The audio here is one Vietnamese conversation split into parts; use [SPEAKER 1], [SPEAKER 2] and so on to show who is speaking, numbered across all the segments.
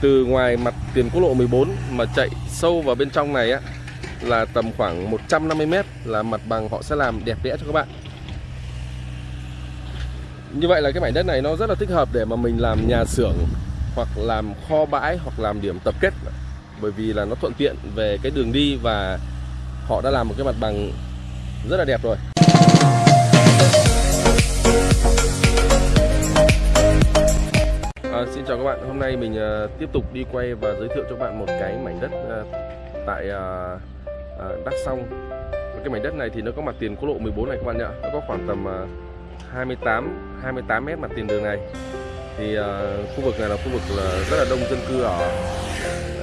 [SPEAKER 1] từ ngoài mặt tiền quốc lộ 14 mà chạy sâu vào bên trong này á, là tầm khoảng 150 m là mặt bằng họ sẽ làm đẹp đẽ cho các bạn. Như vậy là cái mảnh đất này nó rất là thích hợp để mà mình làm nhà xưởng, hoặc làm kho bãi, hoặc làm điểm tập kết bởi vì là nó thuận tiện về cái đường đi và họ đã làm một cái mặt bằng rất là đẹp rồi. Các bạn, hôm nay mình uh, tiếp tục đi quay và giới thiệu cho các bạn một cái mảnh đất uh, tại uh, Đắk Song. Cái mảnh đất này thì nó có mặt tiền quốc lộ 14 này các bạn nhá, nó có khoảng tầm 28 28 mét mặt tiền đường này. Thì khu vực này là khu vực là rất là đông dân cư ở.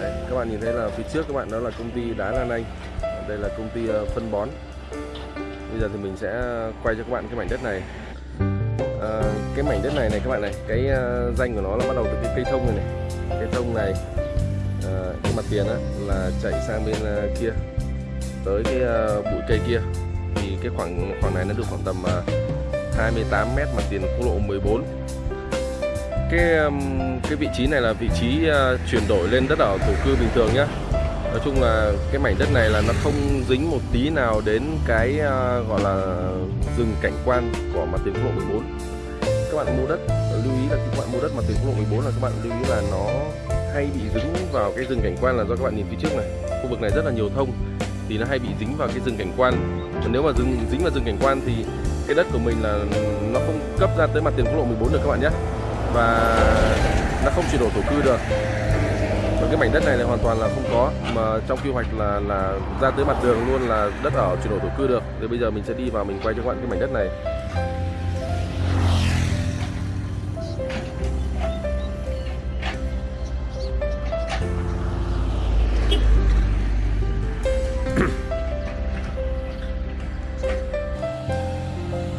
[SPEAKER 1] Đấy, các bạn nhìn thấy là phía trước các bạn đó là công ty đá Lan Anh. Đây là công ty phân bón. Bây giờ thì mình sẽ quay cho các bạn cái mảnh đất này à, cái mảnh đất này này các bạn này cái uh, danh của nó là bắt đầu từ cái cây thông này này. Cây thông này uh, cái mặt tiền á là chạy sang bên uh, kia. Tới cái uh, bụi cây kia. Thì cái khoảng khoảng này nó được khoảng tầm uh, 28 mét mặt tiền quốc lộ 14 cái um, cái vị trí này là vị trí uh, chuyển đổi lên đất ở thổ cư bình thường nhá. Nói chung là cái mảnh đất này là nó không dính một tí nào đến cái uh, gọi là rừng cảnh quan của mặt tiền quốc lộ 14 các bạn mua đất, lưu ý là các bạn mua đất mặt tiền quốc lộ 14 là các bạn lưu ý là nó hay bị dính vào cái rừng cảnh quan là do các bạn nhìn phía trước này. Khu vực này rất là nhiều thông, thì nó hay bị dính vào cái rừng cảnh quan. Còn nếu mà rừng, dính vào rừng cảnh quan thì cái đất của mình là nó không cấp ra tới mặt tiền quốc lộ 14 được các bạn nhé. Và nó không chuyển đổi thổ cư được và cái mảnh đất này là hoàn toàn là không có mà trong quy hoạch là là ra tới mặt đường luôn là đất ở chuyển đổi thổ cư được. Thì bây giờ mình sẽ đi vào mình quay cho các bạn cái mảnh đất này.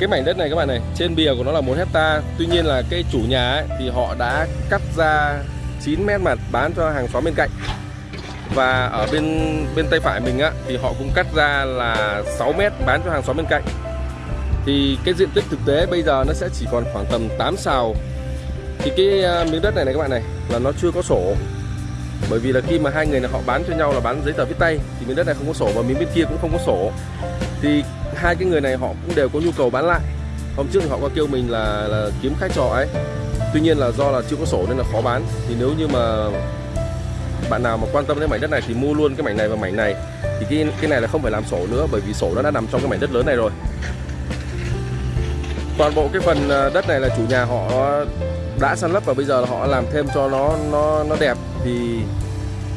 [SPEAKER 1] Cái mảnh đất này các bạn này trên bìa của nó là 1 hecta. Tuy nhiên là cái chủ nhà ấy, thì họ đã cắt ra 9 mét mà bán cho hàng xóm bên cạnh. Và ở bên bên tay phải mình á thì họ cũng cắt ra là 6 mét bán cho hàng xóm bên cạnh. Thì cái diện tích thực tế bây giờ nó sẽ chỉ còn khoảng tầm 8 xào thì cái ờ, miếng đất này này các bạn này là nó chưa có sổ. Bởi vì là khi mà hai người này họ bán cho nhau là bán giấy tờ viết tay thì miếng đất này không có sổ và miếng bên kia cũng không có sổ. Thì hai cái người này họ cũng đều có nhu cầu bán lại. Hôm trước thì họ có kêu mình là, là kiếm khách trọ ấy tuy nhiên là do là chưa có sổ nên là khó bán. Thì nếu như mà bạn nào mà quan tâm đến mảnh đất này thì mua luôn cái mảnh này và mảnh này. Thì cái cái này là không phải làm sổ nữa bởi vì sổ nó đã nằm trong cái mảnh đất lớn này rồi. Toàn bộ cái phần à, đất này là chủ nhà họ đã săn lấp và bây giờ là họ làm thêm cho nó nó nó đẹp. Thì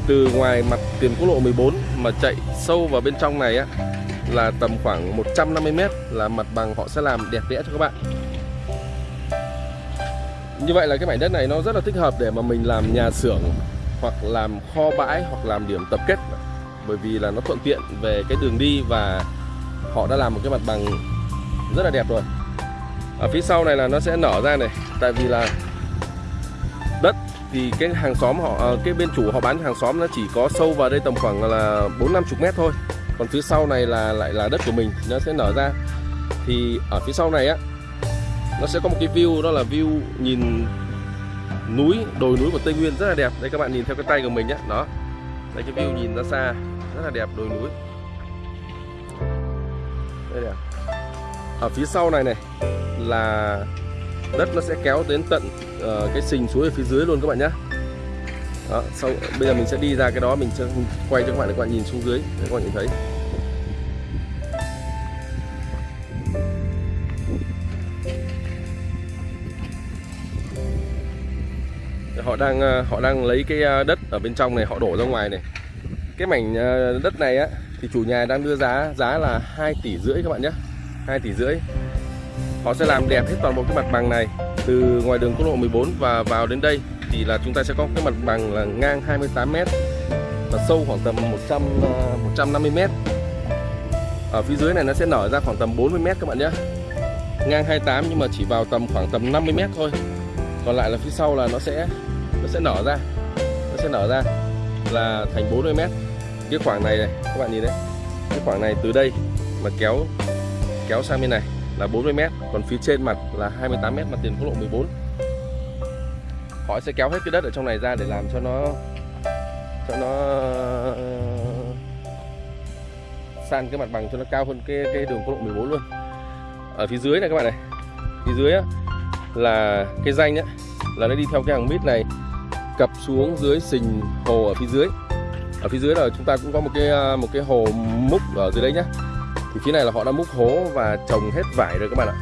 [SPEAKER 1] từ ngoài mặt tiền quốc lộ 14 mà chạy sâu vào bên trong này á là tầm khoảng 150 m là mặt bằng họ sẽ làm đẹp đẽ cho các bạn. Như vậy là cái mảnh đất này nó rất là thích hợp để mà mình làm nhà xưởng hoặc làm kho bãi hoặc làm điểm tập kết. Bởi vì là nó thuận tiện về cái đường đi và họ đã làm một cái mặt bằng rất là đẹp rồi. Ở phía sau này là nó sẽ nở ra này, tại vì là đất thì cái hàng xóm họ ờ, cái bên chủ họ bán hàng xóm nó chỉ có sâu vào đây tầm khoảng là 4 50 mét thôi. Còn phía sau này là lại là đất của mình nó sẽ nở ra. Thì ở phía sau này á nó sẽ có một cái view đó là view nhìn núi đồi núi của Tây Nguyên rất là đẹp. Đây các bạn nhìn theo cái tay của mình nhé. Đó. Đây cái view nhìn ra xa. Rất là đẹp đồi núi. Đây này ở phía sau này này là đất nó sẽ kéo đến tận uh, cái sình suối ở phía dưới luôn các bạn nhé. Đó, sau bây giờ mình sẽ đi ra cái đó mình sẽ quay cho các bạn để các bạn nhìn xuống dưới để các bạn nhìn thấy. Họ đang ờ, họ đang lấy cái ờ, đất ở bên trong này, họ đổ ra ngoài này cái mảnh ờ, đất này á, thì chủ nhà đang đưa giá giá là 2 tỷ rưỡi các bạn nhé 2 tỷ rưỡi họ sẽ làm đẹp hết toàn bộ cái mặt bằng này, từ ngoài đường quốc lộ 14 và vào đến đây, thì là chúng ta sẽ có cái mặt bằng là ngang 28 m và sâu khoảng tầm 100 150 m. Ở phía dưới này nó sẽ nở ra khoảng tầm 40 m các bạn nhé. Ngang 28 nhưng mà chỉ vào tầm khoảng tầm 50 m thôi. Còn lại là phía sau là nó sẽ nó sẽ nở ra. Nó sẽ nở ra là thành 40 mét. Cái khoảng này này các bạn nhìn đấy. Cái khoảng này từ đây mà kéo kéo sang bên này là 40 mét. Còn phía trên mặt là 28 mét mặt tiền quốc lộ 14 họ sẽ kéo hết cái đất ở trong này ra để làm cho nó cho nó san cái mặt bằng cho nó cao hơn cái cái đường quốc lộ 14 luôn. Ở phía dưới này các bạn này. Phía dưới á, là cái danh á, là nó đi theo cái hàng mít này cập xuống dưới sình hồ ở phía dưới. Ở phía dưới là chúng ta cũng có một cái à, một cái hồ múc ở dưới đấy nhá. Thì phía này là họ đã múc hố và trồng hết vải rồi các bạn ạ.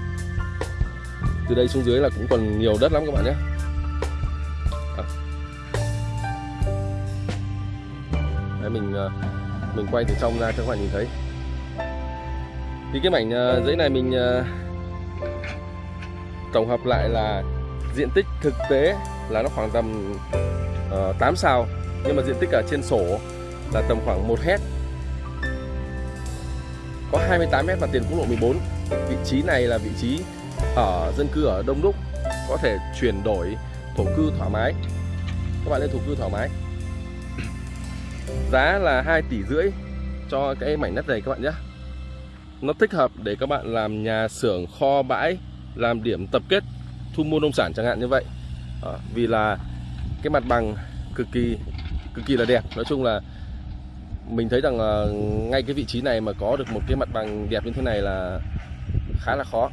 [SPEAKER 1] Từ đây xuống dưới là cũng còn nhiều đất lắm các bạn nhé. À. đấy, mình à, mình quay từ trong ra cho các bạn nhìn thấy. Thì cái mảnh à, giấy này mình tổng hợp lại là diện tích thực tế là nó khoảng tầm ờ, uh, 8 sao nhưng mà diện tích ở trên sổ là tầm khoảng 1 hecta có 28 mét mặt tiền quốc lộ 14 vị trí này là vị trí ở dân cư ở đông đúc có thể chuyển đổi thổ cư thoải mái. Các bạn lên thổ cư thoải mái. Giá là 2 tỷ rưỡi cho cái mảnh đất này các bạn nhé. Nó thích hợp để các bạn làm nhà xưởng kho bãi làm điểm tập kết thu mua nông sản chẳng hạn như vậy. À, vì là cái mặt bằng cực kỳ cực kỳ là đẹp. Nói chung là mình thấy rằng là ngay cái vị trí này mà có được một cái mặt bằng đẹp như thế này là khá là khó.